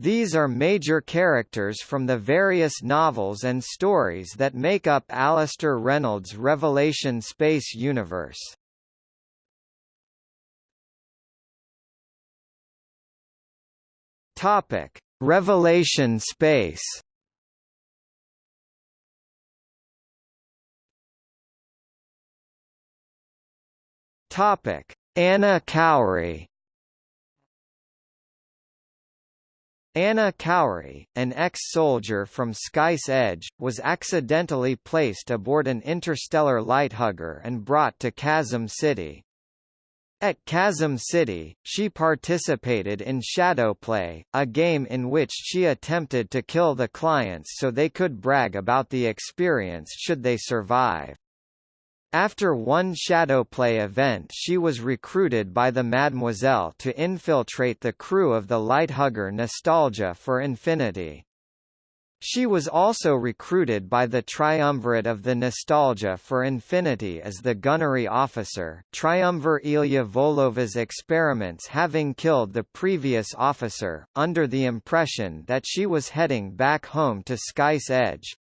These are major characters from the various novels and stories that make up Alastair Reynolds' Revelation space universe. Topic: Revelation space. Topic: Ana Khouri. Ana Khouri, an ex-soldier from Sky's Edge, was accidentally placed aboard an interstellar lighthugger and brought to Chasm City. At Chasm City, she participated in Shadowplay, a game in which she attempted to kill the clients so they could brag about the experience should they survive. After one Shadowplay event she was recruited by the Mademoiselle to infiltrate the crew of the Lighthugger Nostalgia for Infinity. She was also recruited by the Triumvirate of the Nostalgia for Infinity as the gunnery officer Triumvir Ilia Volyova's experiments having killed the previous officer, under the impression that she was heading back home to Sky's Edge.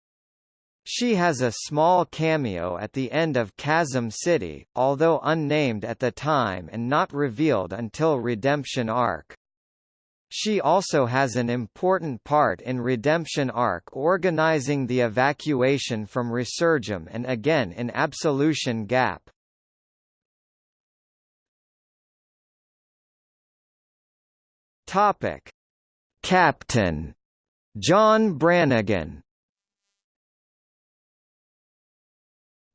She has a small cameo at the end of Chasm City, although unnamed at the time and not revealed until Redemption Ark. She also has an important part in Redemption Ark organizing the evacuation from Resurgam and again in Absolution Gap. Captain John Brannigan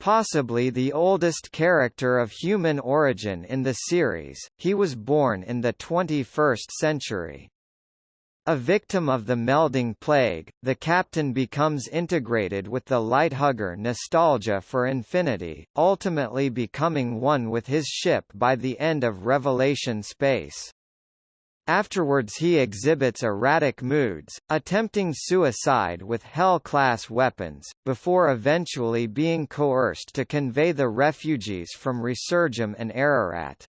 Possibly the oldest character of human origin in the series, he was born in the 21st century. A victim of the melding plague, the captain becomes integrated with the lighthugger nostalgia for infinity, ultimately becoming one with his ship by the end of Revelation Space. Afterwards he exhibits erratic moods, attempting suicide with Hell-class weapons, before eventually being coerced to convey the refugees from Resurgam and Ararat.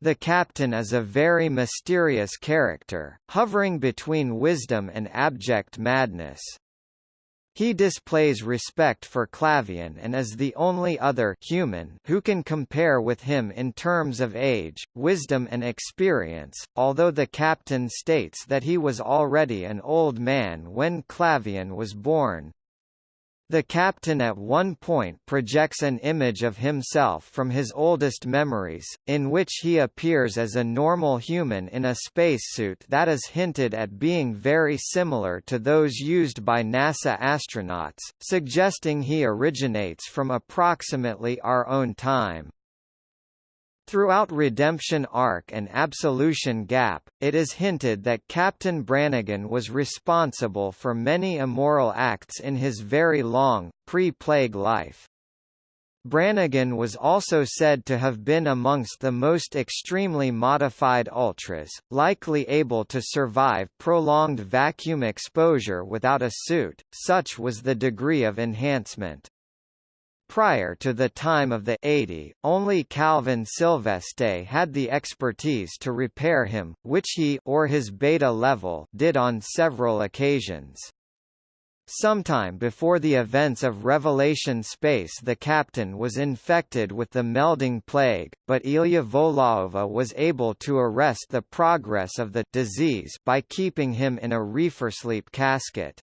The captain is a very mysterious character, hovering between wisdom and abject madness. He displays respect for Clavain and is the only other human who can compare with him in terms of age, wisdom and experience, although the captain states that he was already an old man when Clavain was born. The captain at one point projects an image of himself from his oldest memories, in which he appears as a normal human in a spacesuit that is hinted at being very similar to those used by NASA astronauts, suggesting he originates from approximately our own time. Throughout Redemption Ark and Absolution Gap, it is hinted that Captain Brannigan was responsible for many immoral acts in his very long, pre-plague life. Brannigan was also said to have been amongst the most extremely modified ultras, likely able to survive prolonged vacuum exposure without a suit, such was the degree of enhancement. Prior to the time of the 80, only Calvin Sylveste had the expertise to repair him, which he or his beta level did on several occasions. Sometime before the events of Revelation Space the captain was infected with the melding plague, but Ilia Volyova was able to arrest the progress of the disease by keeping him in a reefer sleep casket.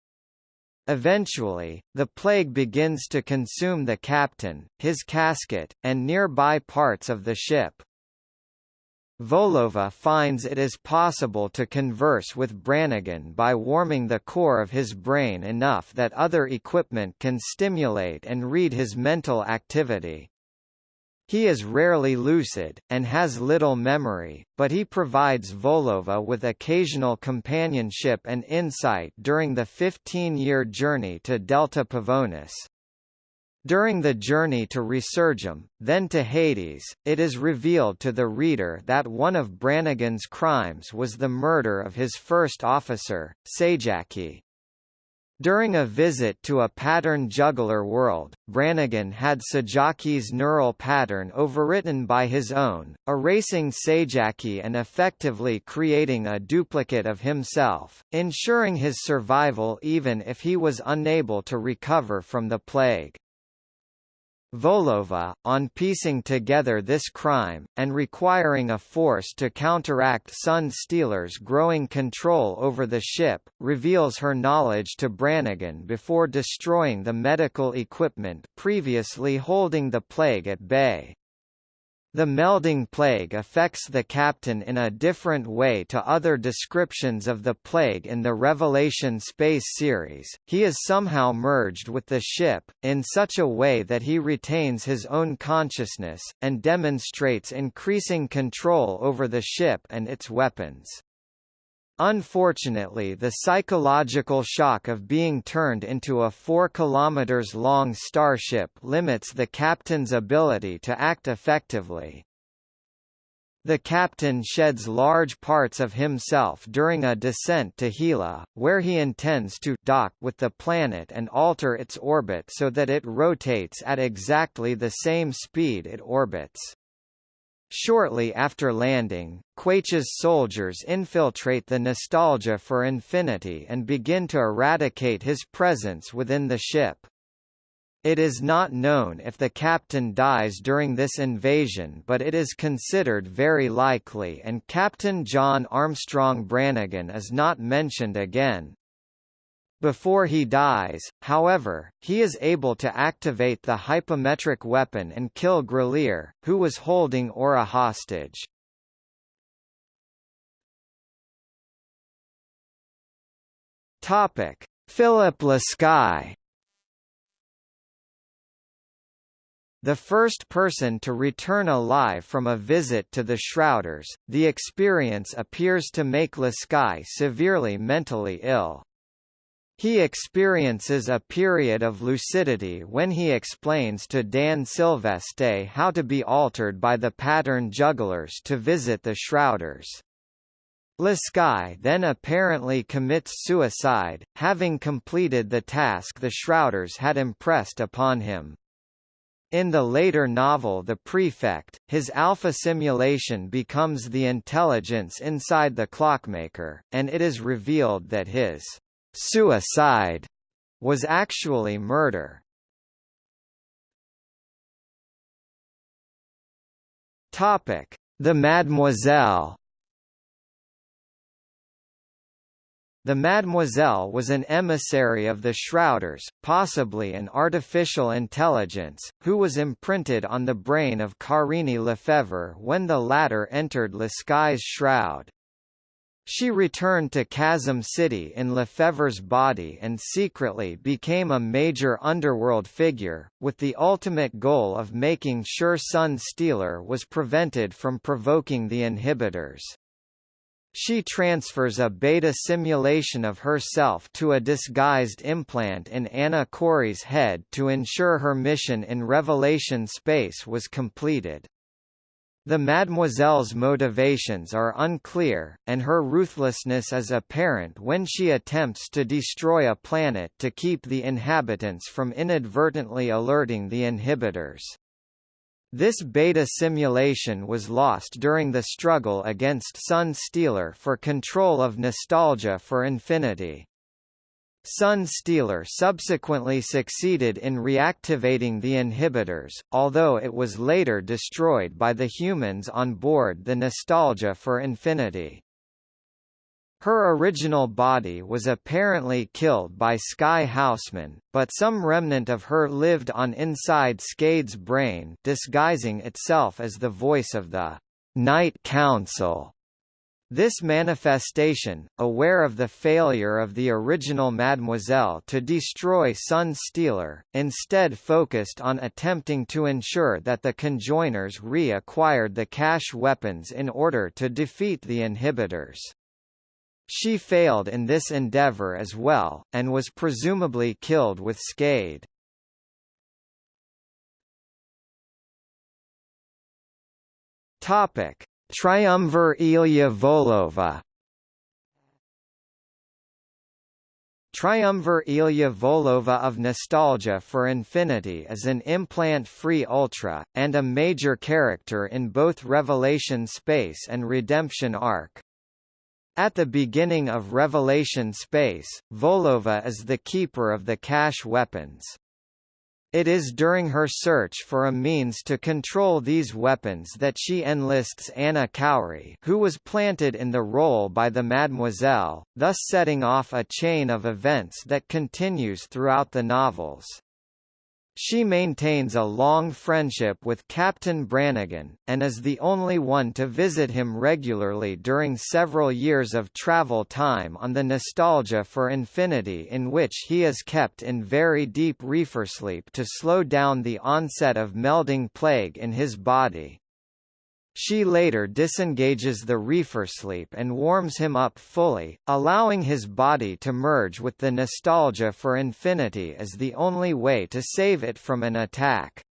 Eventually, the plague begins to consume the captain, his casket, and nearby parts of the ship. Volyova finds it is possible to converse with Brannigan by warming the core of his brain enough that other equipment can stimulate and read his mental activity. He is rarely lucid, and has little memory, but he provides Volyova with occasional companionship and insight during the 15-year journey to Delta Pavonis. During the journey to Resurgam, then to Hades, it is revealed to the reader that one of Brannigan's crimes was the murder of his first officer, Sajaki. During a visit to a pattern juggler world, Brannigan had Sajaki's neural pattern overwritten by his own, erasing Sajaki and effectively creating a duplicate of himself, ensuring his survival even if he was unable to recover from the plague. Volyova, on piecing together this crime, and requiring a force to counteract Sun Stealer's growing control over the ship, reveals her knowledge to Brannigan before destroying the medical equipment previously holding the plague at bay. The melding plague affects the captain in a different way to other descriptions of the plague in the Revelation space series. He is somehow merged with the ship, in such a way that he retains his own consciousness, and demonstrates increasing control over the ship and its weapons. Unfortunately the psychological shock of being turned into a 4 km long starship limits the captain's ability to act effectively. The captain sheds large parts of himself during a descent to Hela, where he intends to dock with the planet and alter its orbit so that it rotates at exactly the same speed it orbits. Shortly after landing, Quaiche's soldiers infiltrate the Nostalgia for Infinity and begin to eradicate his presence within the ship. It is not known if the captain dies during this invasion but it is considered very likely and Captain John Armstrong Brannigan is not mentioned again. Before he dies, however, he is able to activate the hypometric weapon and kill Grelier, who was holding Aura hostage. Topic: Philip Lasky The first person to return alive from a visit to the Shrouders, the experience appears to make Lasky severely mentally ill. He experiences a period of lucidity when he explains to Dan Sylveste how to be altered by the pattern jugglers to visit the Shrouders. Lasky then apparently commits suicide, having completed the task the Shrouders had impressed upon him. In the later novel The Prefect, his alpha simulation becomes the intelligence inside the clockmaker, and it is revealed that his suicide was actually murder. Topic: The Mademoiselle. The Mademoiselle was an emissary of the Shrouders, possibly an artificial intelligence, who was imprinted on the brain of Carine Lefevre when the latter entered Lasky's shroud. She returned to Chasm City in Lefevre's body and secretly became a major underworld figure, with the ultimate goal of making sure Sun Stealer was prevented from provoking the inhibitors. She transfers a beta simulation of herself to a disguised implant in Ana Khouri's head to ensure her mission in Revelation space was completed. The Mademoiselle's motivations are unclear, and her ruthlessness is apparent when she attempts to destroy a planet to keep the inhabitants from inadvertently alerting the inhibitors. This beta simulation was lost during the struggle against Sun Stealer for control of Nostalgia for Infinity. Sun Stealer subsequently succeeded in reactivating the inhibitors, although it was later destroyed by the humans on board the Nostalgia for Infinity. Her original body was apparently killed by Sky Haussmann, but some remnant of her lived on inside Skade's brain disguising itself as the voice of the Night Council. This manifestation, aware of the failure of the original Mademoiselle to destroy Sun Stealer, instead focused on attempting to ensure that the conjoiners re-acquired the cache weapons in order to defeat the inhibitors. She failed in this endeavor as well, and was presumably killed with Skade. Topic Triumvir Ilia Volyova Triumvir Ilia Volyova of Nostalgia for Infinity is an implant-free Ultra, and a major character in both Revelation Space and Redemption Ark. At the beginning of Revelation Space, Volyova is the keeper of the cache weapons. It is during her search for a means to control these weapons that she enlists Ana Khouri who was planted in the role by the Mademoiselle, thus setting off a chain of events that continues throughout the novels. She maintains a long friendship with Captain Brannigan, and is the only one to visit him regularly during several years of travel time on the Nostalgia for Infinity in which he is kept in very deep reefer sleep to slow down the onset of melding plague in his body. She later disengages the reefer sleep and warms him up fully, allowing his body to merge with the nostalgia for infinity as the only way to save it from an attack.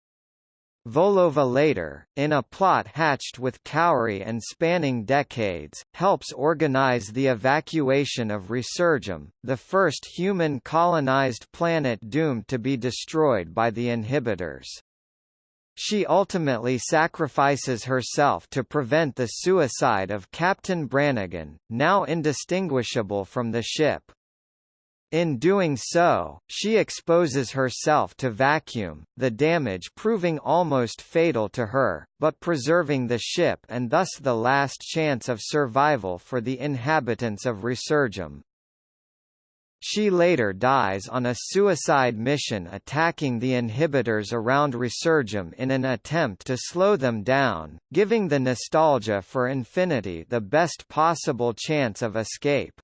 Volyova later, in a plot hatched with Khouri and spanning decades, helps organize the evacuation of Resurgam, the first human-colonized planet doomed to be destroyed by the inhibitors. She ultimately sacrifices herself to prevent the suicide of Captain Brannigan, now indistinguishable from the ship. In doing so, she exposes herself to vacuum, the damage proving almost fatal to her, but preserving the ship and thus the last chance of survival for the inhabitants of Resurgam. She later dies on a suicide mission attacking the inhibitors around Resurgam in an attempt to slow them down, giving the nostalgia for Infinity the best possible chance of escape.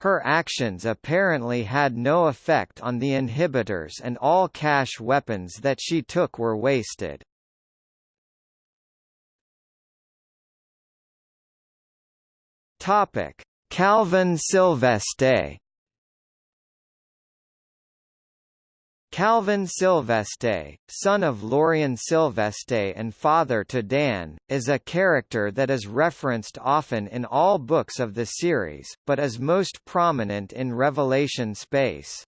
Her actions apparently had no effect on the inhibitors and all cache weapons that she took were wasted. Calvin Sylveste Calvin Sylveste, son of Lorien Sylveste and father to Dan, is a character that is referenced often in all books of the series, but is most prominent in Revelation Space.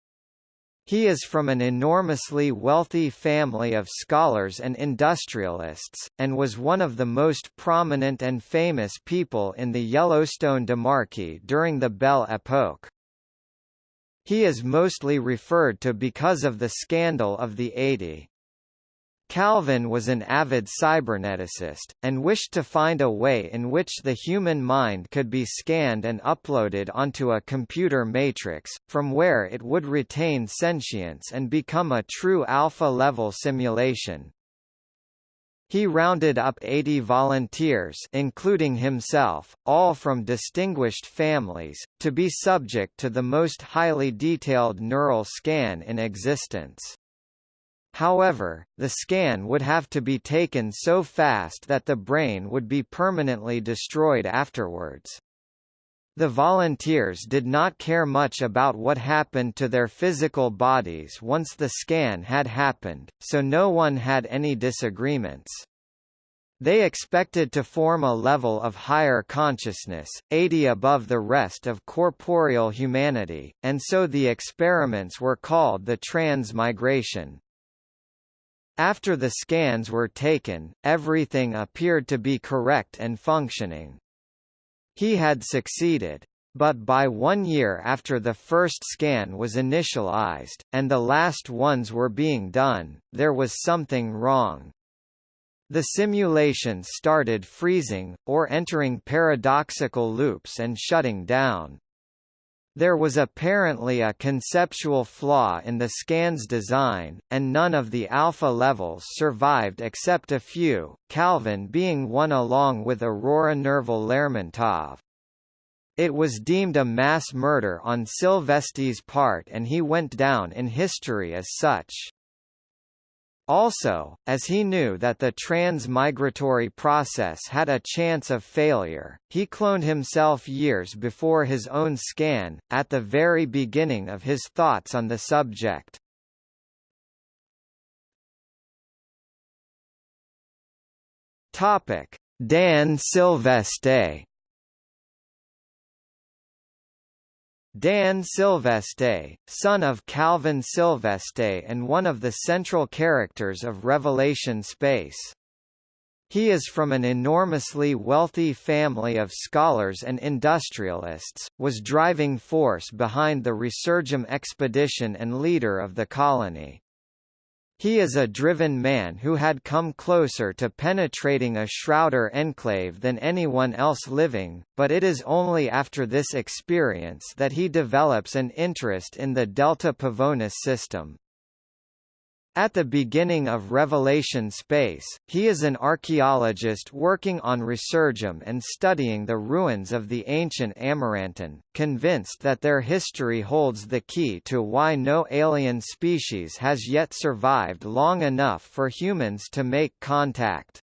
He is from an enormously wealthy family of scholars and industrialists, and was one of the most prominent and famous people in the Yellowstone Demarchy during the Belle Epoque. He is mostly referred to because of the scandal of the 80. Calvin was an avid cyberneticist, and wished to find a way in which the human mind could be scanned and uploaded onto a computer matrix, from where it would retain sentience and become a true alpha-level simulation. He rounded up 80 volunteers including himself, all from distinguished families, to be subject to the most highly detailed neural scan in existence. However, the scan would have to be taken so fast that the brain would be permanently destroyed afterwards. The volunteers did not care much about what happened to their physical bodies once the scan had happened, so no one had any disagreements. They expected to form a level of higher consciousness, 80 above the rest of corporeal humanity, and so the experiments were called the transmigration. After the scans were taken, everything appeared to be correct and functioning. He had succeeded. But by one year after the first scan was initialized, and the last ones were being done, there was something wrong. The simulation started freezing, or entering paradoxical loops and shutting down. There was apparently a conceptual flaw in the scan's design, and none of the alpha levels survived except a few, Calvin being one along with Aurora Nerval Lermontov. It was deemed a mass murder on Sylveste's part and he went down in history as such. Also, as he knew that the transmigratory process had a chance of failure, he cloned himself years before his own scan, at the very beginning of his thoughts on the subject. Dan Sylveste Dan Sylveste, son of Calvin Sylveste and one of the central characters of Revelation Space. He is from an enormously wealthy family of scholars and industrialists, was driving force behind the Resurgam expedition and leader of the colony. He is a driven man who had come closer to penetrating a Shrouder enclave than anyone else living, but it is only after this experience that he develops an interest in the Delta Pavonis system. At the beginning of Revelation Space, he is an archaeologist working on Resurgam and studying the ruins of the ancient Amarantin, convinced that their history holds the key to why no alien species has yet survived long enough for humans to make contact.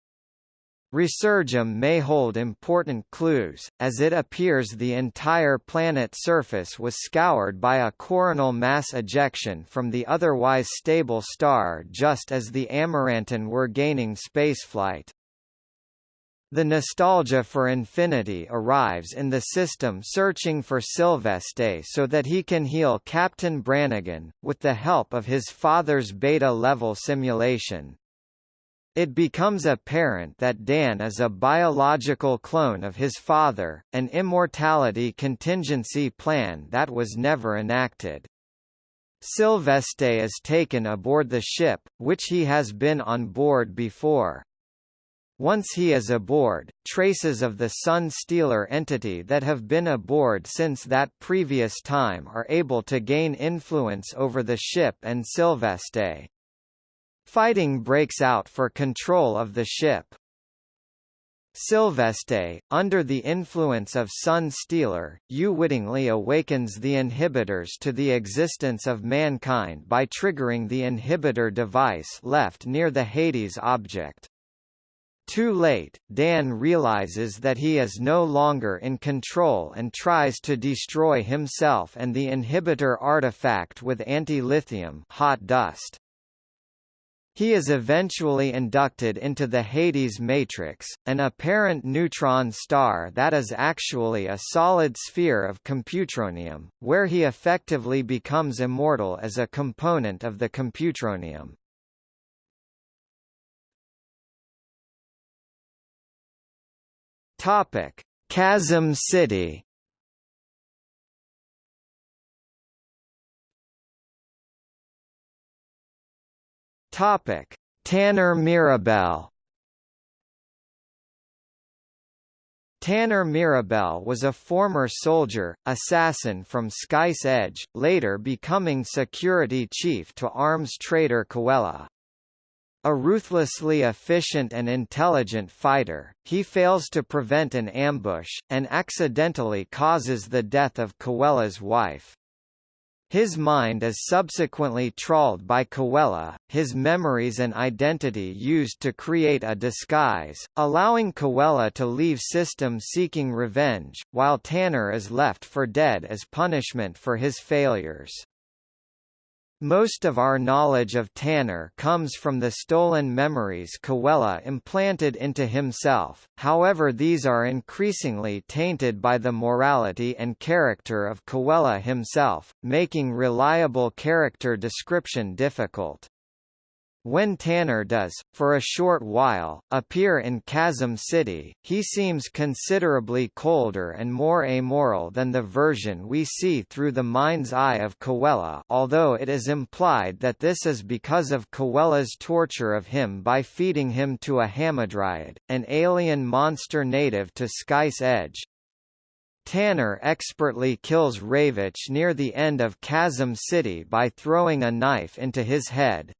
Resurgam may hold important clues, as it appears the entire planet surface was scoured by a coronal mass ejection from the otherwise stable star just as the Amarantin were gaining spaceflight. The nostalgia for infinity arrives in the system searching for Sylveste so that he can heal Captain Brannigan, with the help of his father's beta-level simulation. It becomes apparent that Dan is a biological clone of his father, an immortality contingency plan that was never enacted. Sylveste is taken aboard the ship, which he has been on board before. Once he is aboard, traces of the Sun Stealer entity that have been aboard since that previous time are able to gain influence over the ship and Sylveste. Fighting breaks out for control of the ship. Sylveste, under the influence of Sun Stealer, unwittingly awakens the inhibitors to the existence of mankind by triggering the inhibitor device left near the Hades object. Too late, Dan realizes that he is no longer in control and tries to destroy himself and the inhibitor artifact with anti-lithium hot dust. He is eventually inducted into the Hades matrix, an apparent neutron star that is actually a solid sphere of computronium, where he effectively becomes immortal as a component of the computronium. Topic: Chasm City Topic: Tanner Mirabel. Tanner Mirabel was a former soldier, assassin from Sky's Edge, later becoming security chief to arms trader Cahuella. A ruthlessly efficient and intelligent fighter, he fails to prevent an ambush, and accidentally causes the death of Cahuella's wife. His mind is subsequently trawled by Cahuella, his memories and identity used to create a disguise, allowing Cahuella to leave system seeking revenge, while Tanner is left for dead as punishment for his failures. Most of our knowledge of Tanner comes from the stolen memories Cahuella implanted into himself, however these are increasingly tainted by the morality and character of Cahuella himself, making reliable character description difficult. When Tanner does, for a short while, appear in Chasm City, he seems considerably colder and more amoral than the version we see through the mind's eye of Cahuella although it is implied that this is because of Cahuella's torture of him by feeding him to a hamadryad, an alien monster native to Sky's Edge. Tanner expertly kills Reivich near the end of Chasm City by throwing a knife into his head.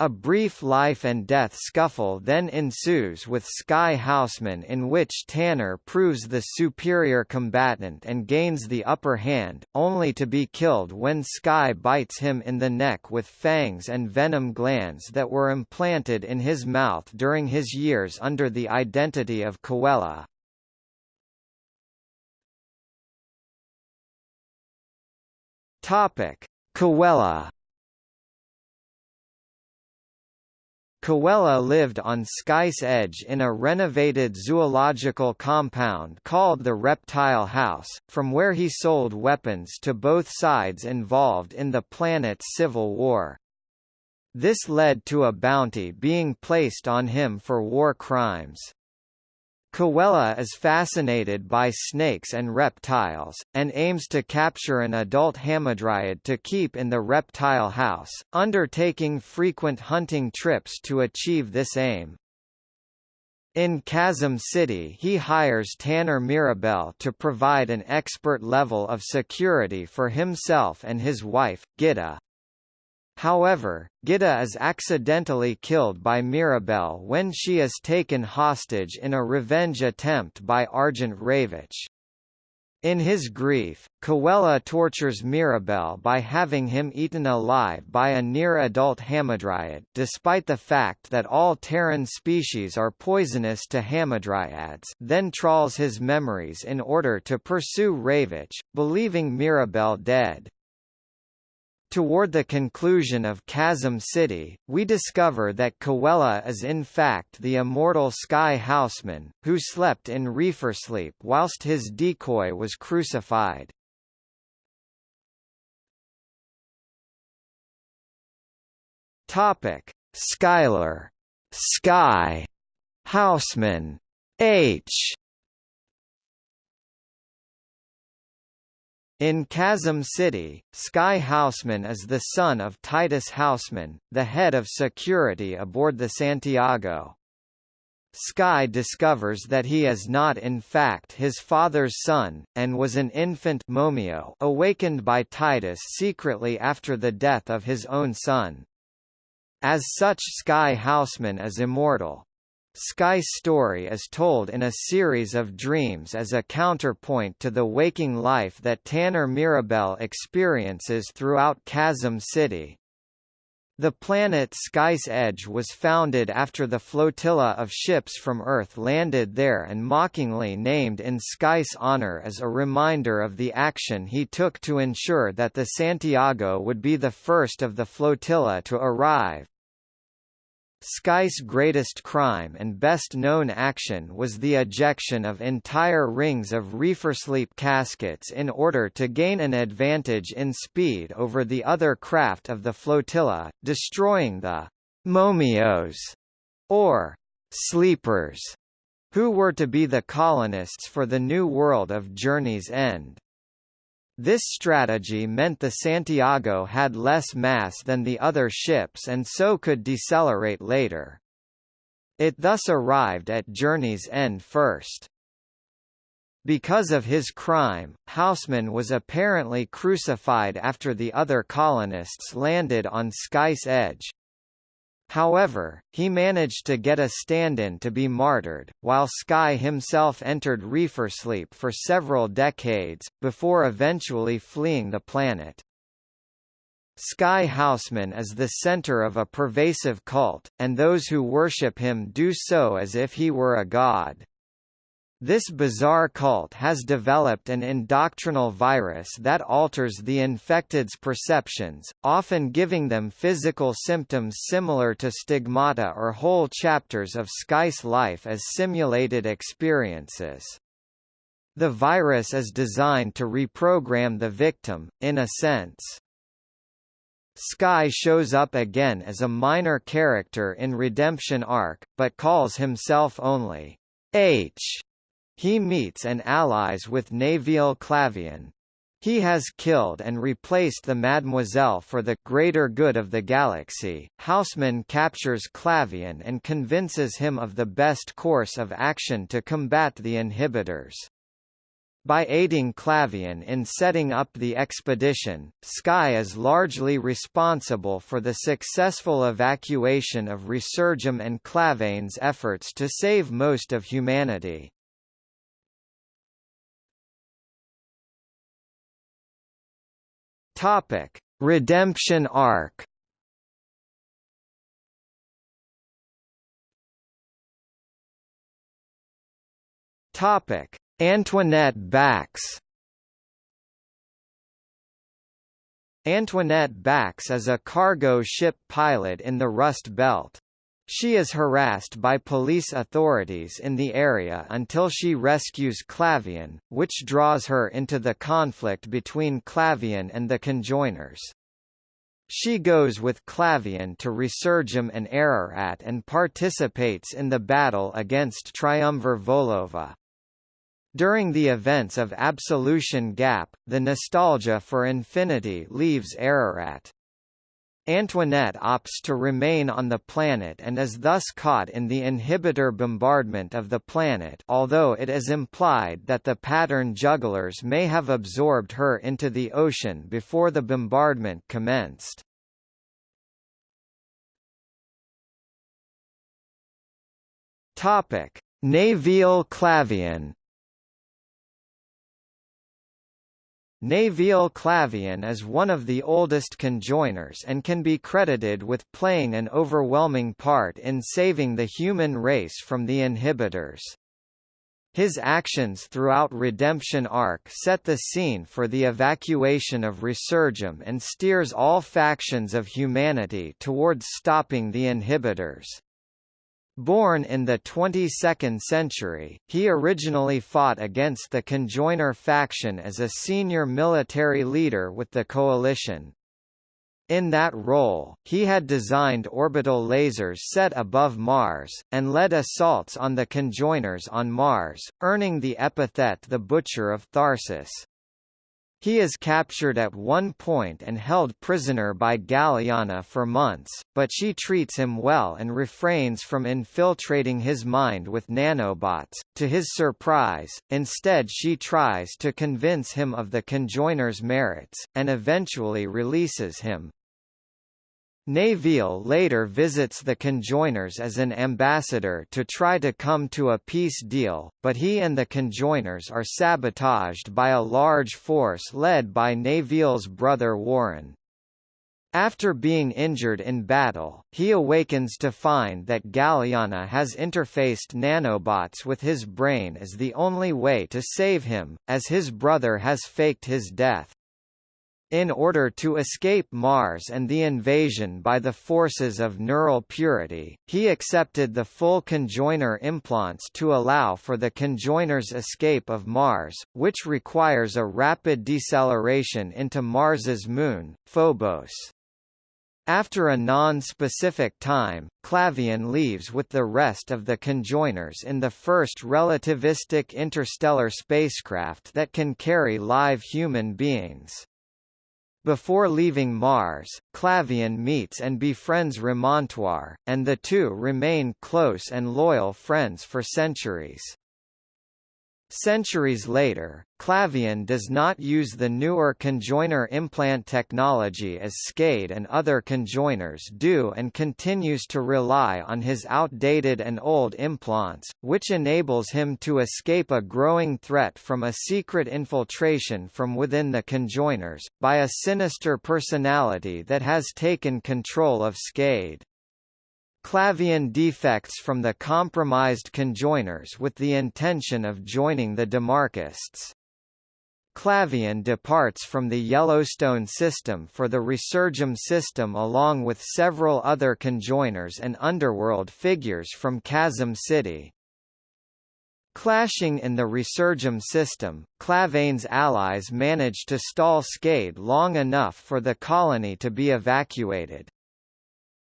A brief life and death scuffle then ensues with Sky Haussmann in which Tanner proves the superior combatant and gains the upper hand, only to be killed when Sky bites him in the neck with fangs and venom glands that were implanted in his mouth during his years under the identity of Cahuella. Cahuella Cahuella lived on Sky's Edge in a renovated zoological compound called the Reptile House, from where he sold weapons to both sides involved in the planet's civil war. This led to a bounty being placed on him for war crimes. Cahuella is fascinated by snakes and reptiles, and aims to capture an adult hamadryad to keep in the reptile house, undertaking frequent hunting trips to achieve this aim. In Chasm City he hires Tanner Mirabel to provide an expert level of security for himself and his wife, Gitta. However, Gitta is accidentally killed by Mirabel when she is taken hostage in a revenge attempt by Argent Reivich. In his grief, Cahuella tortures Mirabel by having him eaten alive by a near-adult hamadryad despite the fact that all Terran species are poisonous to hamadryads then trawls his memories in order to pursue Reivich, believing Mirabel dead. Toward the conclusion of Chasm City, we discover that Cahuella is in fact the immortal Sky Haussmann, who slept in reefer sleep whilst his decoy was crucified. Topic: Skylar, Sky, Haussmann, H. In Chasm City, Sky Haussmann is the son of Titus Haussmann, the head of security aboard the Santiago. Sky discovers that he is not in fact his father's son, and was an infant Momio awakened by Titus secretly after the death of his own son. As such Sky Haussmann is immortal. Sky's story is told in a series of dreams as a counterpoint to the waking life that Tanner Mirabel experiences throughout Chasm City. The planet Sky's Edge was founded after the flotilla of ships from Earth landed there and mockingly named in Sky's honor as a reminder of the action he took to ensure that the Santiago would be the first of the flotilla to arrive. Sky's greatest crime and best-known action was the ejection of entire rings of reefer-sleep caskets in order to gain an advantage in speed over the other craft of the flotilla, destroying the «momios» or «sleepers», who were to be the colonists for the new world of Journey's End. This strategy meant the Santiago had less mass than the other ships and so could decelerate later. It thus arrived at Journey's End first. Because of his crime, Haussmann was apparently crucified after the other colonists landed on Sky's Edge, However, he managed to get a stand-in to be martyred, while Sky himself entered reefer sleep for several decades, before eventually fleeing the planet. Sky Haussmann is the center of a pervasive cult, and those who worship him do so as if he were a god. This bizarre cult has developed an indoctrinal virus that alters the infected's perceptions, often giving them physical symptoms similar to stigmata or whole chapters of Sky's life as simulated experiences. The virus is designed to reprogram the victim, in a sense. Sky shows up again as a minor character in Redemption Ark, but calls himself only H he meets and allies with Nevil Clavain. He has killed and replaced the Mademoiselle for the greater good of the galaxy. Haussmann captures Clavain and convinces him of the best course of action to combat the inhibitors. By aiding Clavain in setting up the expedition, Sky is largely responsible for the successful evacuation of Resurgam and Clavain's efforts to save most of humanity. Topic: Redemption Ark. Topic: Antoinette Bax. Antoinette Bax is a cargo ship pilot in the Rust Belt. She is harassed by police authorities in the area until she rescues Clavain, which draws her into the conflict between Clavain and the conjoiners. She goes with Clavain to Resurgam and Ararat and participates in the battle against Triumvir Volyova. During the events of Absolution Gap, the nostalgia for infinity leaves Ararat. Antoinette opts to remain on the planet and is thus caught in the inhibitor bombardment of the planet although it is implied that the pattern jugglers may have absorbed her into the ocean before the bombardment commenced. Nevil Clavain Nevil Clavain is one of the oldest conjoiners and can be credited with playing an overwhelming part in saving the human race from the inhibitors. His actions throughout Redemption Ark set the scene for the evacuation of Resurgam and steers all factions of humanity towards stopping the inhibitors. Born in the 22nd century, he originally fought against the Conjoiner faction as a senior military leader with the Coalition. In that role, he had designed orbital lasers set above Mars, and led assaults on the Conjoiners on Mars, earning the epithet the Butcher of Tharsis. He is captured at one point and held prisoner by Galiana for months, but she treats him well and refrains from infiltrating his mind with nanobots. To his surprise, instead she tries to convince him of the conjoiner's merits, and eventually releases him. Nevil later visits the conjoiners as an ambassador to try to come to a peace deal, but he and the conjoiners are sabotaged by a large force led by Nevil's brother Warren. After being injured in battle, he awakens to find that Galiana has interfaced nanobots with his brain as the only way to save him, as his brother has faked his death. In order to escape Mars and the invasion by the forces of neural purity, he accepted the full conjoiner implants to allow for the conjoiner's escape of Mars, which requires a rapid deceleration into Mars's moon, Phobos. After a non-specific time, Clavain leaves with the rest of the conjoiners in the first relativistic interstellar spacecraft that can carry live human beings. Before leaving Mars, Clavain meets and befriends Remontoire, and the two remain close and loyal friends for centuries. Centuries later, Clavain does not use the newer conjoiner implant technology as Skade and other conjoiners do and continues to rely on his outdated and old implants, which enables him to escape a growing threat from a secret infiltration from within the conjoiners, by a sinister personality that has taken control of Skade. Clavain defects from the compromised conjoiners with the intention of joining the Demarchists. Clavain departs from the Yellowstone system for the Resurgam system along with several other conjoiners and underworld figures from Chasm City. Clashing in the Resurgam system, Clavain's allies manage to stall Skade long enough for the colony to be evacuated.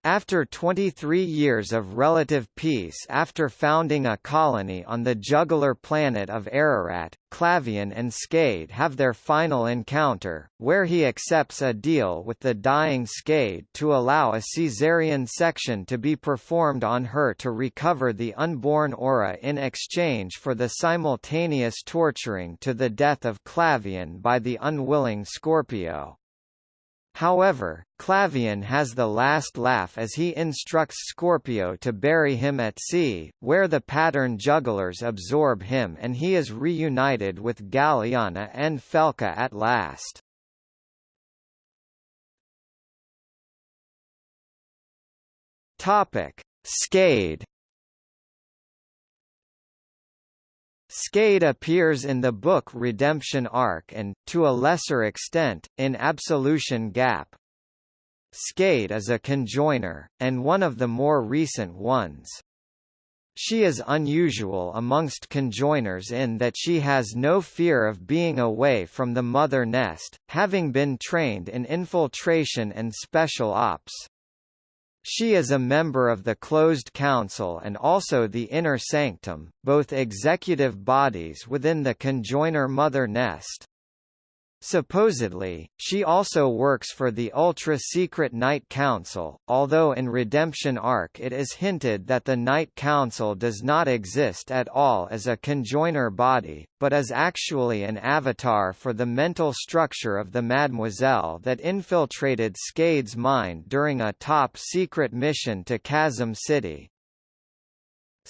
After 23 years of relative peace after founding a colony on the jugular planet of Ararat, Clavain and Skade have their final encounter, where he accepts a deal with the dying Skade to allow a caesarean section to be performed on her to recover the unborn aura in exchange for the simultaneous torturing to the death of Clavain by the unwilling Scorpio. However, Clavain has the last laugh as he instructs Scorpio to bury him at sea, where the pattern jugglers absorb him and he is reunited with Galiana and Felka at last. Topic: Skade Skade appears in the book Redemption Ark and, to a lesser extent, in Absolution Gap. Skade is a conjoiner, and one of the more recent ones. She is unusual amongst conjoiners in that she has no fear of being away from the mother nest, having been trained in infiltration and special ops. She is a member of the Closed Council and also the Inner Sanctum, both executive bodies within the conjoiner mother nest. Supposedly, she also works for the ultra-secret Night Council, although in Redemption Ark it is hinted that the Night Council does not exist at all as a conjoiner body, but is actually an avatar for the mental structure of the Mademoiselle that infiltrated Skade's mind during a top-secret mission to Chasm City.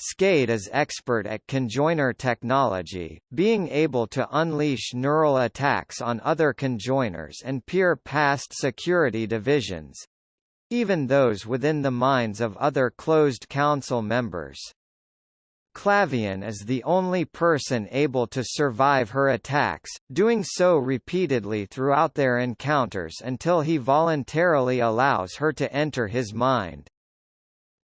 Skade is expert at conjoiner technology, being able to unleash neural attacks on other conjoiners and peer past security divisions even those within the minds of other closed council members. Clavain is the only person able to survive her attacks, doing so repeatedly throughout their encounters until he voluntarily allows her to enter his mind.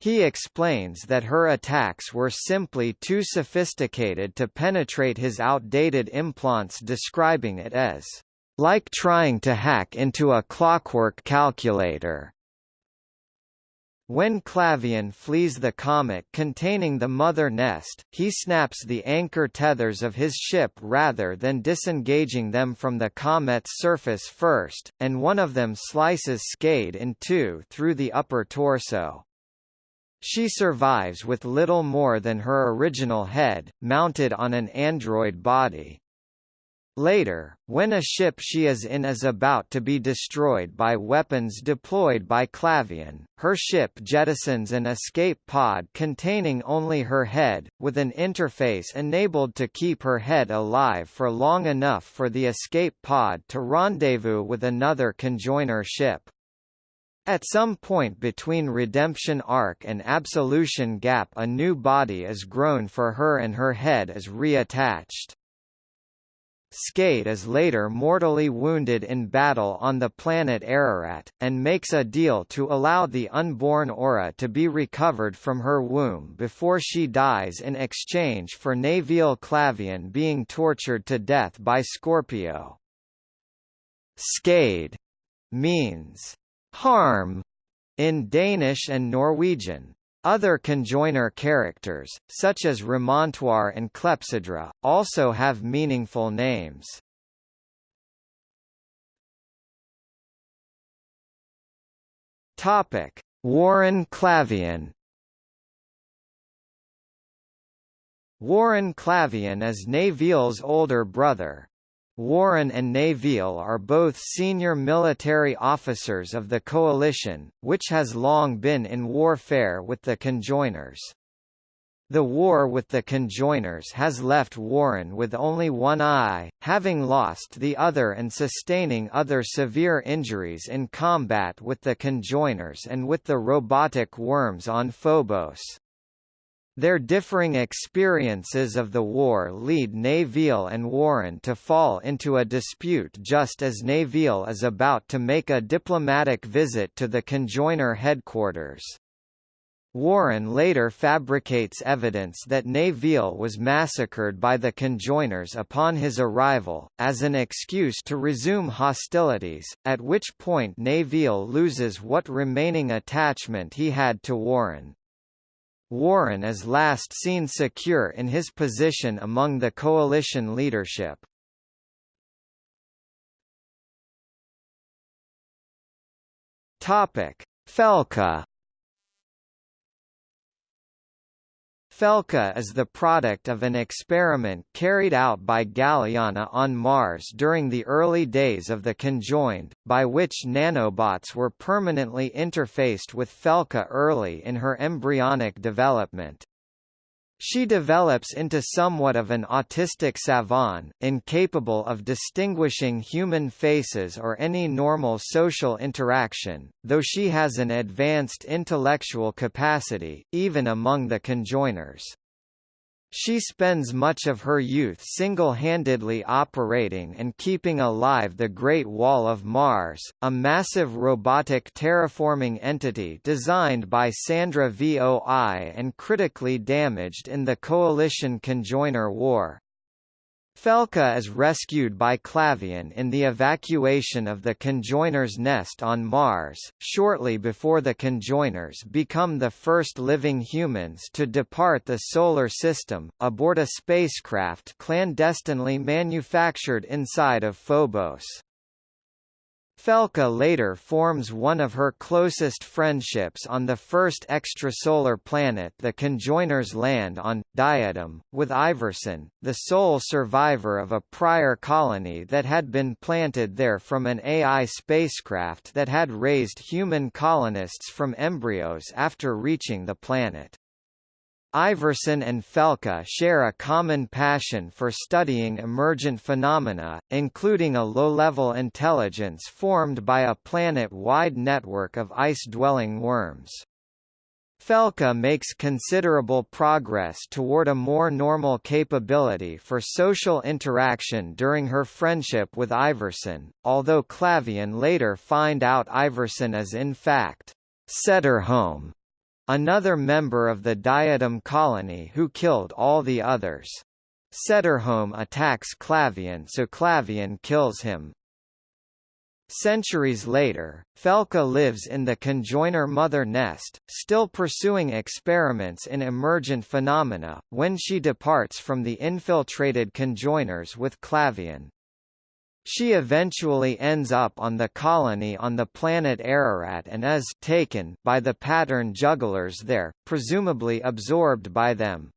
He explains that her attacks were simply too sophisticated to penetrate his outdated implants describing it as, "...like trying to hack into a clockwork calculator." When Clavain flees the comet containing the mother nest, he snaps the anchor tethers of his ship rather than disengaging them from the comet's surface first, and one of them slices Skade in two through the upper torso. She survives with little more than her original head, mounted on an android body. Later, when a ship she is in is about to be destroyed by weapons deployed by Clavain, her ship jettisons an escape pod containing only her head, with an interface enabled to keep her head alive for long enough for the escape pod to rendezvous with another conjoiner ship. At some point between Redemption Ark and Absolution Gap a new body is grown for her and her head is reattached. Skade is later mortally wounded in battle on the planet Ararat, and makes a deal to allow the unborn Aura to be recovered from her womb before she dies in exchange for Nevil Clavain being tortured to death by Scorpio. Skade means harm in Danish and Norwegian. Other conjoiner characters, such as Remontoire and Clepsydra, also have meaningful names. Topic: Warren Clavain Warren Clavain is Nevil's older brother. Warren and Nevil are both senior military officers of the coalition, which has long been in warfare with the conjoiners. The war with the conjoiners has left Warren with only one eye, having lost the other and sustaining other severe injuries in combat with the conjoiners and with the robotic worms on Phobos. Their differing experiences of the war lead Nevil and Warren to fall into a dispute just as Nevil is about to make a diplomatic visit to the conjoiner headquarters. Warren later fabricates evidence that Nevil was massacred by the conjoiners upon his arrival, as an excuse to resume hostilities, at which point Nevil loses what remaining attachment he had to Warren. Warren is last seen secure in his position among the coalition leadership. Topic: Felka Felka is the product of an experiment carried out by Galiana on Mars during the early days of the conjoined, by which nanobots were permanently interfaced with Felka early in her embryonic development. She develops into somewhat of an autistic savant, incapable of distinguishing human faces or any normal social interaction, though she has an advanced intellectual capacity, even among the conjoiners. She spends much of her youth single-handedly operating and keeping alive the Great Wall of Mars, a massive robotic terraforming entity designed by Sandra Voi and critically damaged in the Coalition Conjoiner War. Felka is rescued by Klavian in the evacuation of the Conjoiner's nest on Mars, shortly before the Conjoiners become the first living humans to depart the Solar System, aboard a spacecraft clandestinely manufactured inside of Phobos. Felka later forms one of her closest friendships on the first extrasolar planet the conjoiners land on, Diadem, with Iverson, the sole survivor of a prior colony that had been planted there from an AI spacecraft that had raised human colonists from embryos after reaching the planet. Iverson and Felka share a common passion for studying emergent phenomena, including a low-level intelligence formed by a planet-wide network of ice-dwelling worms. Felka makes considerable progress toward a more normal capability for social interaction during her friendship with Iverson, although Clavain later find out Iverson is in fact Sederholm, Another member of the Diadem colony who killed all the others. Setterholm attacks Clavain so Clavain kills him. Centuries later, Felka lives in the conjoiner mother nest, still pursuing experiments in emergent phenomena, when she departs from the infiltrated conjoiners with Clavain. She eventually ends up on the colony on the planet Ararat and is taken by the pattern jugglers there, presumably absorbed by them.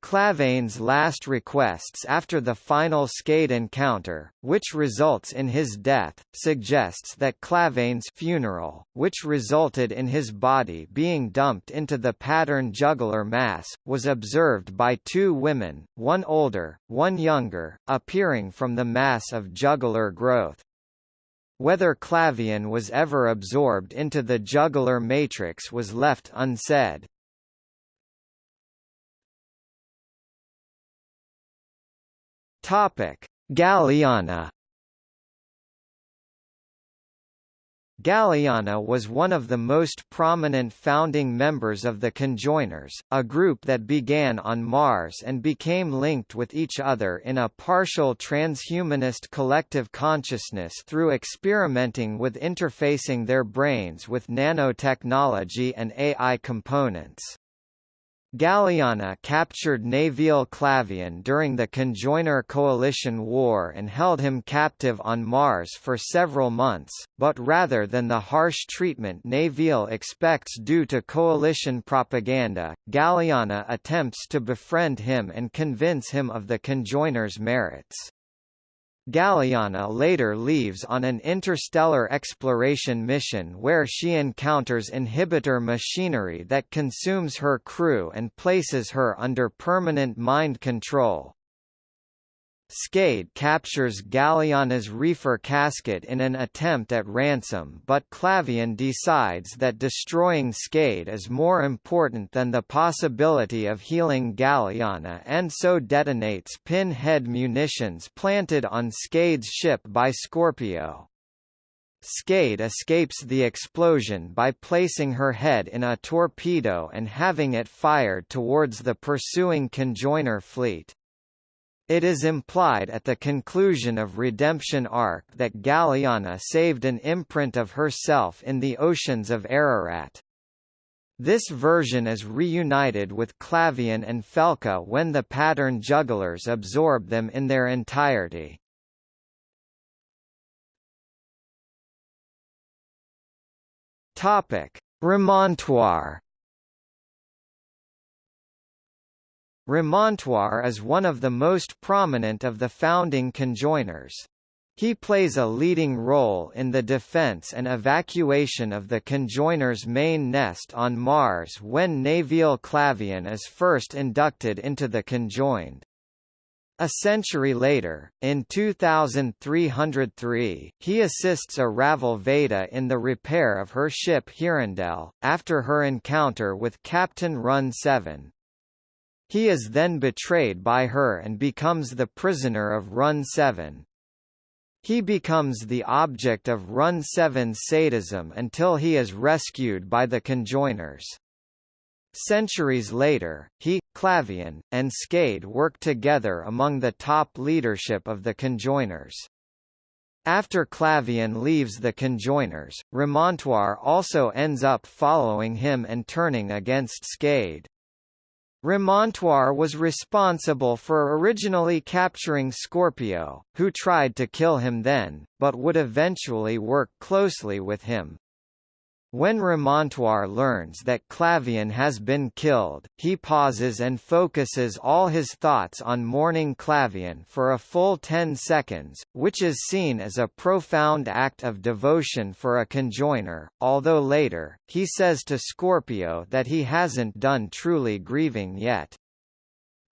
Clavain's last requests after the final Skade encounter, which results in his death, suggests that Clavain's funeral, which resulted in his body being dumped into the pattern juggler mass, was observed by two women, one older, one younger, appearing from the mass of juggler growth. Whether Clavain was ever absorbed into the juggler matrix was left unsaid. Topic: Galiana Galiana was one of the most prominent founding members of the Conjoiners, a group that began on Mars and became linked with each other in a partial transhumanist collective consciousness through experimenting with interfacing their brains with nanotechnology and AI components. Galiana captured Nevil Clavain during the Conjoiner Coalition War and held him captive on Mars for several months, but rather than the harsh treatment Nevil expects due to Coalition propaganda, Galiana attempts to befriend him and convince him of the Conjoiner's merits. Galiana later leaves on an interstellar exploration mission where she encounters inhibitor machinery that consumes her crew and places her under permanent mind control. Skade captures Galiana's reefer casket in an attempt at ransom but Clavain decides that destroying Skade is more important than the possibility of healing Galiana and so detonates pinhead munitions planted on Skade's ship by Scorpio. Skade escapes the explosion by placing her head in a torpedo and having it fired towards the pursuing conjoiner fleet. It is implied at the conclusion of Redemption Ark that Galiana saved an imprint of herself in the oceans of Ararat. This version is reunited with Clavain and Felka when the pattern jugglers absorb them in their entirety. Topic: Remontoire Remontoire is one of the most prominent of the founding conjoiners. He plays a leading role in the defense and evacuation of the conjoiner's main nest on Mars when Nevil Clavain is first inducted into the conjoined. A century later, in 2303, he assists a Ravel Veda in the repair of her ship Hirondelle, after her encounter with Captain Run 7, He is then betrayed by her and becomes the prisoner of Run 7. He becomes the object of Run 7's sadism until he is rescued by the conjoiners. Centuries later, he, Clavain, and Skade work together among the top leadership of the conjoiners. After Clavain leaves the conjoiners, Remontoire also ends up following him and turning against Skade. Remontoire was responsible for originally capturing Scorpio, who tried to kill him then, but would eventually work closely with him. When Remontoire learns that Clavain has been killed, he pauses and focuses all his thoughts on mourning Clavain for a full 10 seconds, which is seen as a profound act of devotion for a conjoiner, although later, he says to Scorpio that he hasn't done truly grieving yet.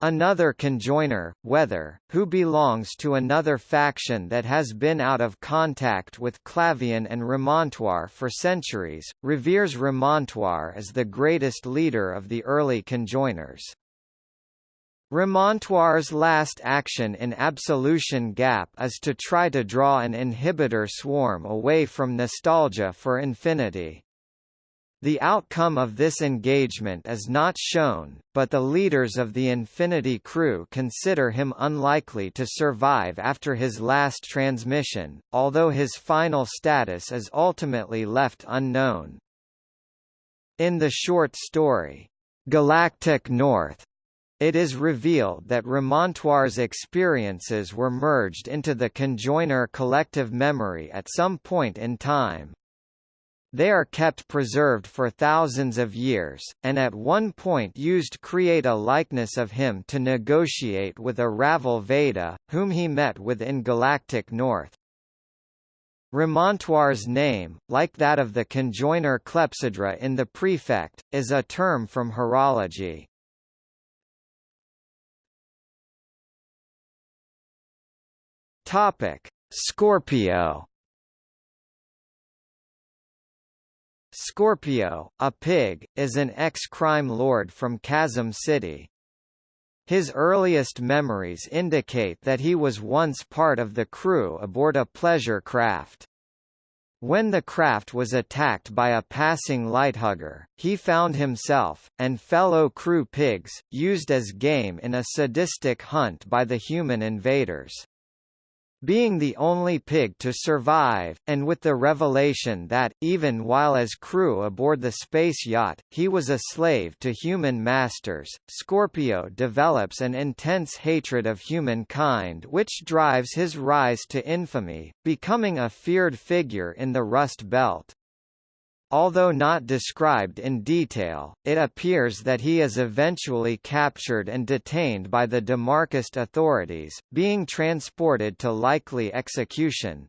Another conjoiner, Weather, who belongs to another faction that has been out of contact with Clavain and Remontoire for centuries, reveres Remontoire as the greatest leader of the early conjoiners. Remontoire's last action in Absolution Gap is to try to draw an inhibitor swarm away from Nostalgia for Infinity. The outcome of this engagement is not shown, but the leaders of the Infinity crew consider him unlikely to survive after his last transmission, although his final status is ultimately left unknown. In the short story, Galactic North, it is revealed that Remontoire's experiences were merged into the conjoiner collective memory at some point in time. They are kept preserved for thousands of years, and at one point used create a likeness of him to negotiate with a Raval Veda, whom he met with in Galactic North. Remontoire's name, like that of the conjoiner clepsydra in the prefect, is a term from horology. Scorpio Scorpio, a pig, is an ex-crime lord from Chasm City. His earliest memories indicate that he was once part of the crew aboard a pleasure craft. When the craft was attacked by a passing lighthugger, he found himself, and fellow crew pigs, used as game in a sadistic hunt by the human invaders. Being the only pig to survive, and with the revelation that, even while as crew aboard the space yacht, he was a slave to human masters, Scorpio develops an intense hatred of humankind which drives his rise to infamy, becoming a feared figure in the Rust Belt. Although not described in detail, it appears that he is eventually captured and detained by the Demarchist authorities, being transported to likely execution.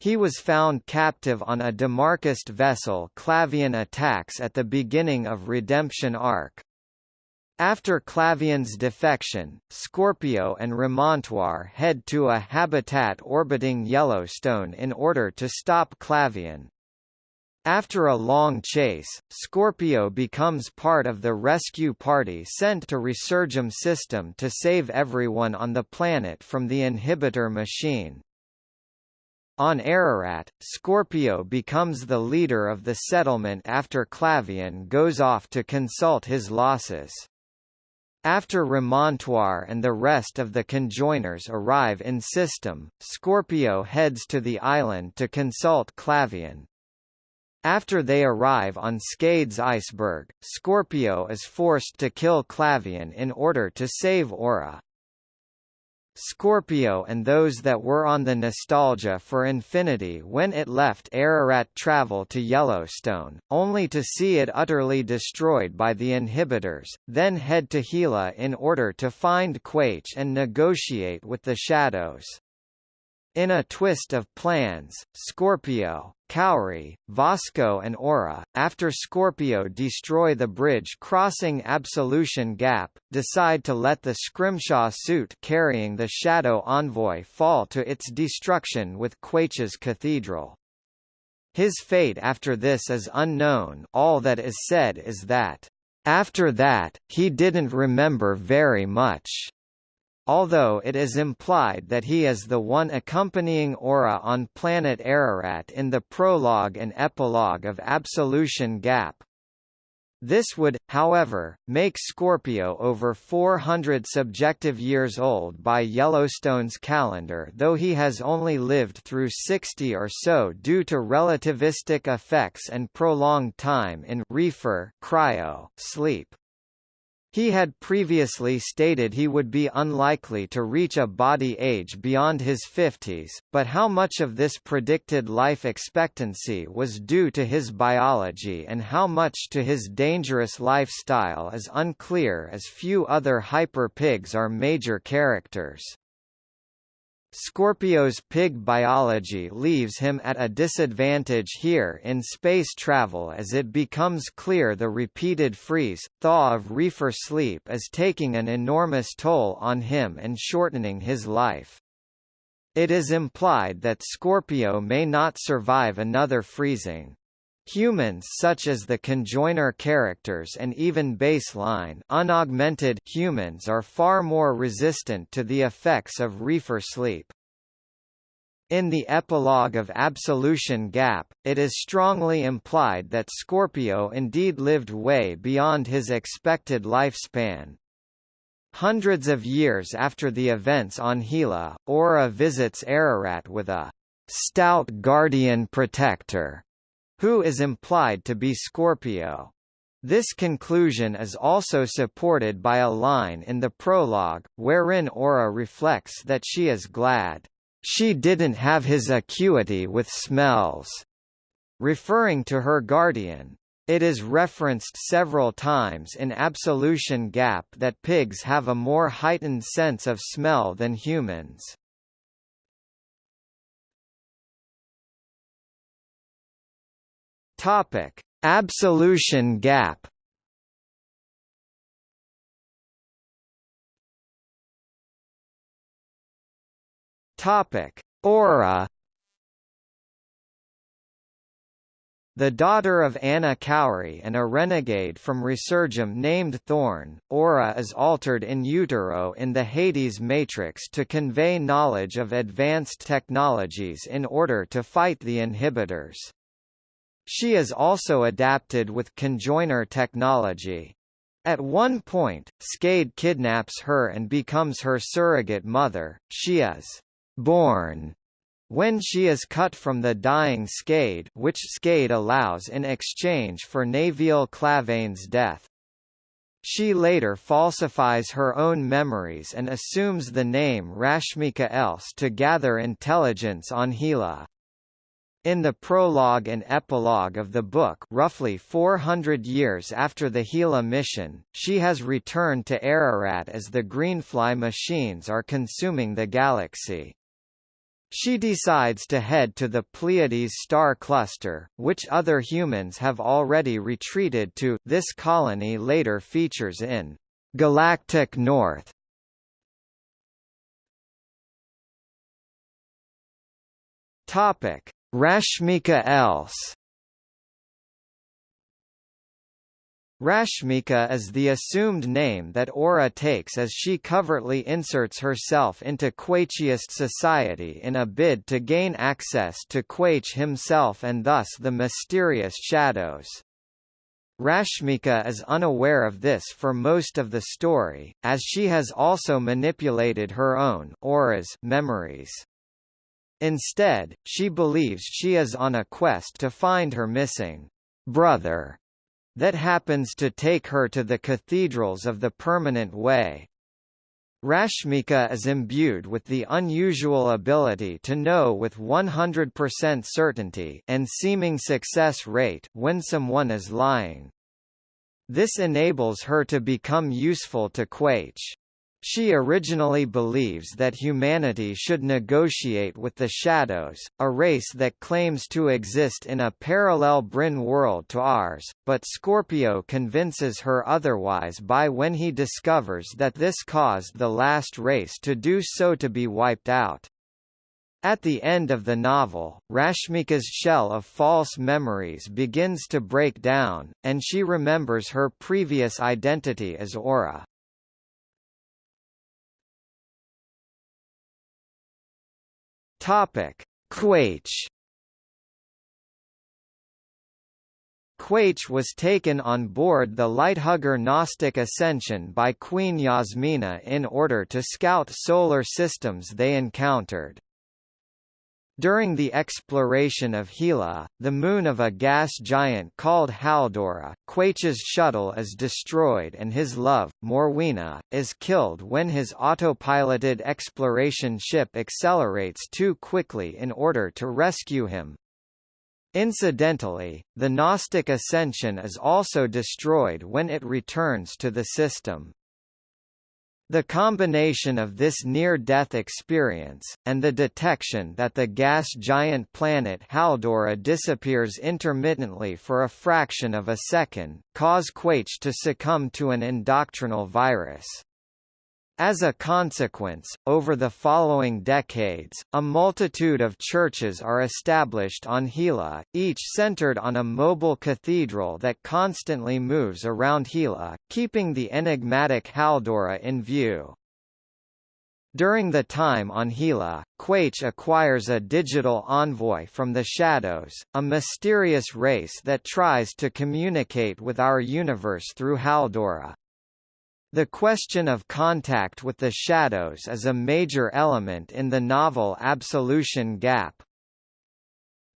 He was found captive on a Demarchist vessel Clavain attacks at the beginning of Redemption Ark. After Clavain's defection, Scorpio and Remontoire head to a habitat orbiting Yellowstone in order to stop Clavain. After a long chase, Scorpio becomes part of the rescue party sent to Resurgam system to save everyone on the planet from the inhibitor machine. On Ararat, Scorpio becomes the leader of the settlement after Clavain goes off to consult his losses. After Remontoire and the rest of the conjoiners arrive in system, Scorpio heads to the island to consult Clavain, after they arrive on Skade's iceberg, Scorpio is forced to kill Clavain in order to save Aura. Scorpio and those that were on the Nostalgia for Infinity when it left Ararat travel to Yellowstone, only to see it utterly destroyed by the inhibitors, then head to Hela in order to find Quaiche and negotiate with the Shadows. In a twist of plans, Scorpio, Khouri, Vasco and Aura, after Scorpio destroy the bridge crossing Absolution Gap, decide to let the Scrimshaw suit carrying the Shadow Envoy fall to its destruction with Quaiche's Cathedral. His fate after this is unknown. All that is said is that After that, he didn't remember very much although it is implied that he is the one accompanying Aura on planet Ararat in the prologue and epilogue of Absolution Gap. This would, however, make Scorpio over 400 subjective years old by Yellowstone's calendar though he has only lived through 60 or so due to relativistic effects and prolonged time in reefer cryo sleep. He had previously stated he would be unlikely to reach a body age beyond his 50s, but how much of this predicted life expectancy was due to his biology and how much to his dangerous lifestyle is unclear as few other hyper-pigs are major characters. Scorpio's pig biology leaves him at a disadvantage here in space travel as it becomes clear the repeated freeze-thaw of reefer sleep is taking an enormous toll on him and shortening his life. It is implied that Scorpio may not survive another freezing. Humans such as the conjoiner characters and even baseline unaugmented humans are far more resistant to the effects of reefer sleep. In the epilogue of Absolution Gap, it is strongly implied that Scorpio indeed lived way beyond his expected lifespan. Hundreds of years after the events on Hela, Aura visits Ararat with a stout guardian protector who is implied to be Scorpio. This conclusion is also supported by a line in the prologue, wherein Aura reflects that she is glad, "...she didn't have his acuity with smells," referring to her guardian. It is referenced several times in Absolution Gap that pigs have a more heightened sense of smell than humans. Topic: Absolution gap. Topic: Aura. The daughter of Ana Khouri and a renegade from Resurgam named Thorn, Aura is altered in utero in the Hades matrix to convey knowledge of advanced technologies in order to fight the inhibitors. She is also adapted with conjoiner technology. At one point, Skade kidnaps her and becomes her surrogate mother. She is born when she is cut from the dying Skade which Skade allows in exchange for Nevil Clavain's death. She later falsifies her own memories and assumes the name Rashmika Els to gather intelligence on Hela. In the prologue and epilogue of the book roughly 400 years after the Hela mission, she has returned to Ararat as the Greenfly machines are consuming the galaxy. She decides to head to the Pleiades star cluster, which other humans have already retreated to. This colony later features in Galactic North. Topic: Rashmika Els Rashmika is the assumed name that Aura takes as she covertly inserts herself into Quachiist society in a bid to gain access to Quaiche himself and thus the mysterious shadows. Rashmika is unaware of this for most of the story, as she has also manipulated her own Aura's memories. Instead, she believes she is on a quest to find her missing brother that happens to take her to the cathedrals of the permanent way. Rashmika is imbued with the unusual ability to know with 100% certainty and seeming success rate when someone is lying. This enables her to become useful to Quaiche. She originally believes that humanity should negotiate with the Shadows, a race that claims to exist in a parallel brane world to ours, but Scorpio convinces her otherwise by when he discovers that this caused the last race to do so to be wiped out. At the end of the novel, Rashmika's shell of false memories begins to break down, and she remembers her previous identity as Aura. Topic: Quaiche Quaiche was taken on board the Lighthugger Gnostic Ascension by Queen Yasmina in order to scout solar systems they encountered. During the exploration of Hela, the moon of a gas giant called Haldora, Quaiche's shuttle is destroyed and his love, Morwenna, is killed when his autopiloted exploration ship accelerates too quickly in order to rescue him. Incidentally, the Gnostic Ascension is also destroyed when it returns to the system. The combination of this near-death experience, and the detection that the gas giant planet Haldora disappears intermittently for a fraction of a second, cause Quaiche to succumb to an indoctrinal virus. As a consequence, over the following decades, a multitude of churches are established on Hela, each centered on a mobile cathedral that constantly moves around Hela, keeping the enigmatic Haldora in view. During the time on Hela, Quaiche acquires a digital envoy from the Shadows, a mysterious race that tries to communicate with our universe through Haldora. The question of contact with the shadows is a major element in the novel Absolution Gap.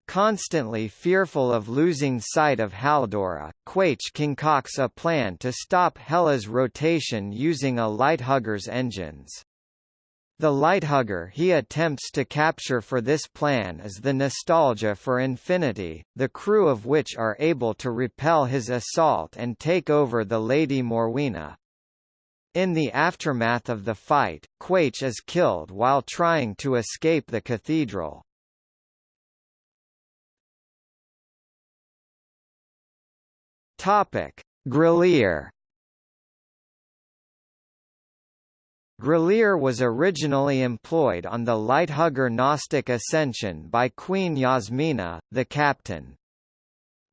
Constantly fearful of losing sight of Haldora, Quaiche concocts a plan to stop Hela's rotation using a Lighthugger's engines. The Lighthugger he attempts to capture for this plan is the Nostalgia for Infinity, the crew of which are able to repel his assault and take over the Lady Morwenna. In the aftermath of the fight, Quaiche is killed while trying to escape the cathedral. Topic: Grelier was originally employed on the Lighthugger Gnostic Ascension by Queen Yasmina, the captain.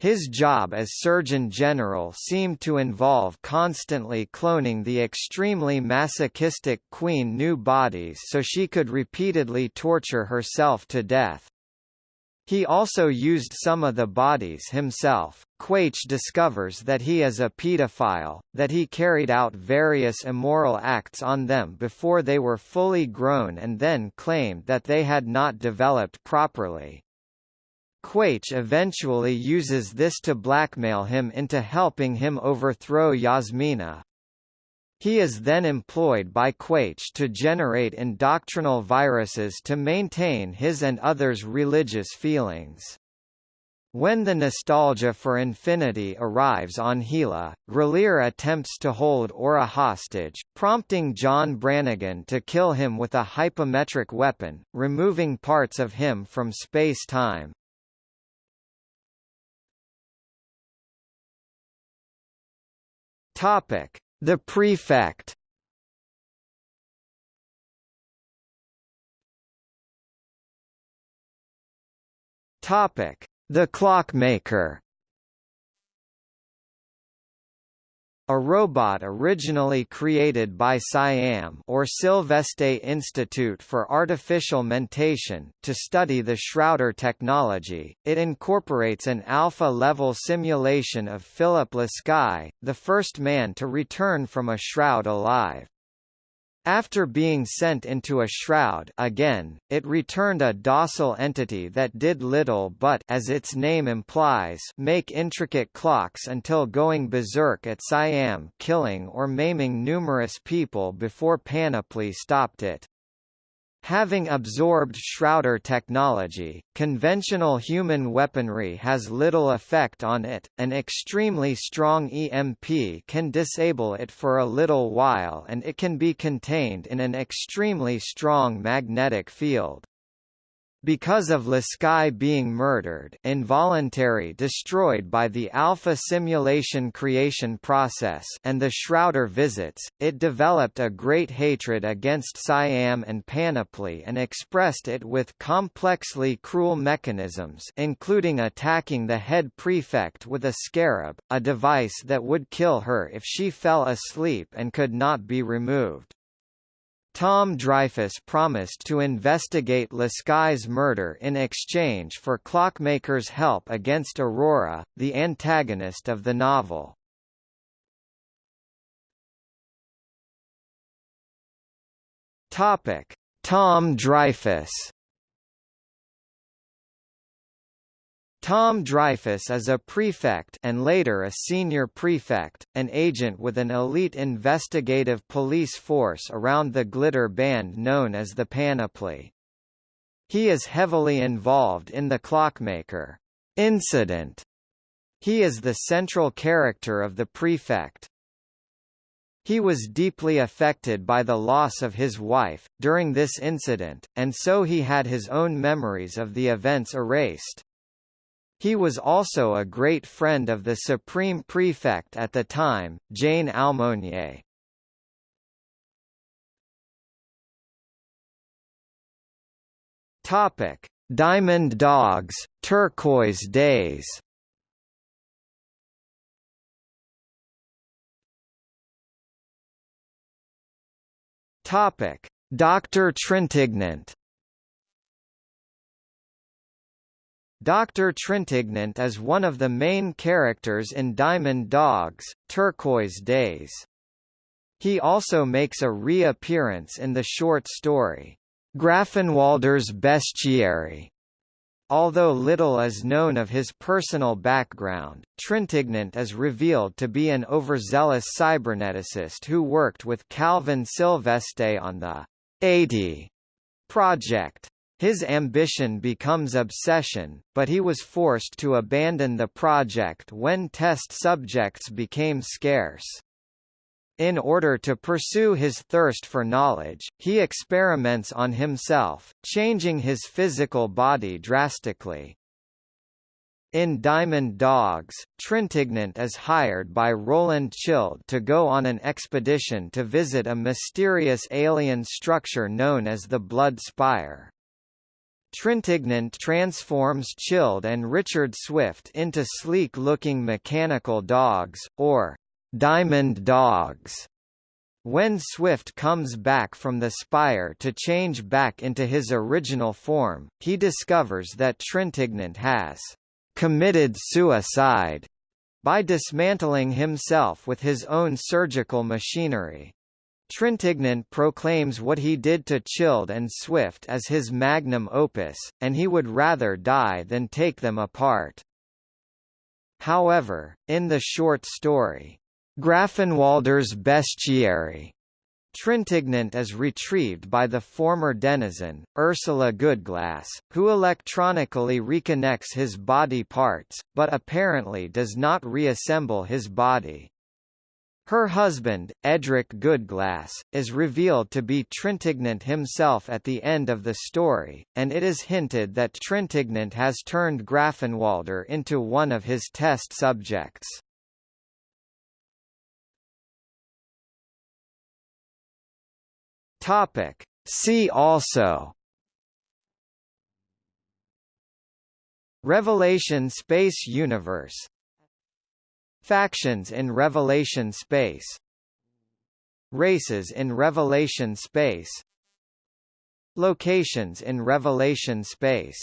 His job as Surgeon General seemed to involve constantly cloning the extremely masochistic Queen new bodies so she could repeatedly torture herself to death. He also used some of the bodies himself. Quaiche discovers that he is a pedophile, that he carried out various immoral acts on them before they were fully grown and then claimed that they had not developed properly. Quaiche eventually uses this to blackmail him into helping him overthrow Yasmina. He is then employed by Quaiche to generate indoctrinal viruses to maintain his and others' religious feelings. When the nostalgia for infinity arrives on Hela, Grelier attempts to hold Aura hostage, prompting John Brannigan to kill him with a hypometric weapon, removing parts of him from space-time. Topic: The Prefect. Topic: The Clockmaker. A robot originally created by SIAM or Sylveste Institute for Artificial Mentation to study the Shrouder technology, it incorporates an alpha-level simulation of Philip Lasky, the first man to return from a shroud alive. After being sent into a shroud again, it returned a docile entity that did little but as its name implies make intricate clocks until going berserk at Siam killing or maiming numerous people before Panoply stopped it. Having absorbed Shrouder technology, conventional human weaponry has little effect on it, an extremely strong EMP can disable it for a little while and it can be contained in an extremely strong magnetic field. Because of Lasky being murdered involuntary destroyed by the alpha simulation creation process and the Shrouder visits, it developed a great hatred against Siam and Panoply and expressed it with complexly cruel mechanisms including attacking the head prefect with a scarab, a device that would kill her if she fell asleep and could not be removed. Tom Dreyfus promised to investigate Lasky's murder in exchange for Clockmaker's help against Aurora, the antagonist of the novel. Topic: Tom Dreyfus Tom Dreyfus is a prefect and later a senior prefect, an agent with an elite investigative police force around the glitter band known as the Panoply. He is heavily involved in the Clockmaker incident. He is the central character of the prefect. He was deeply affected by the loss of his wife, during this incident, and so he had his own memories of the events erased. He was also a great friend of the Supreme Prefect at the time, Jane Aumonier. Topic: Diamond Dogs, Turquoise Days. Topic: Dr. Trintignant. Dr. Trintignant is one of the main characters in Diamond Dogs, Turquoise Days. He also makes a reappearance in the short story, Grafenwalder's Bestiary. Although little is known of his personal background, Trintignant is revealed to be an overzealous cyberneticist who worked with Calvin Sylveste on the 80 project. His ambition becomes obsession, but he was forced to abandon the project when test subjects became scarce. In order to pursue his thirst for knowledge, he experiments on himself, changing his physical body drastically. In Diamond Dogs, Trintignant is hired by Roland Childe to go on an expedition to visit a mysterious alien structure known as the Blood Spire. Trintignant transforms Childe and Richard Swift into sleek-looking mechanical dogs, or diamond dogs. When Swift comes back from the spire to change back into his original form, he discovers that Trintignant has committed suicide by dismantling himself with his own surgical machinery. Trintignant proclaims what he did to Childe and Swift as his magnum opus, and he would rather die than take them apart. However, in the short story, Grafenwalder's Bestiary, Trintignant is retrieved by the former denizen, Ursula Goodglass, who electronically reconnects his body parts, but apparently does not reassemble his body. Her husband, Edric Goodglass, is revealed to be Trintignant himself at the end of the story, and it is hinted that Trintignant has turned Grafenwalder into one of his test subjects. Topic. See also Revelation Space Universe Factions in Revelation Space Races in Revelation Space Locations in Revelation Space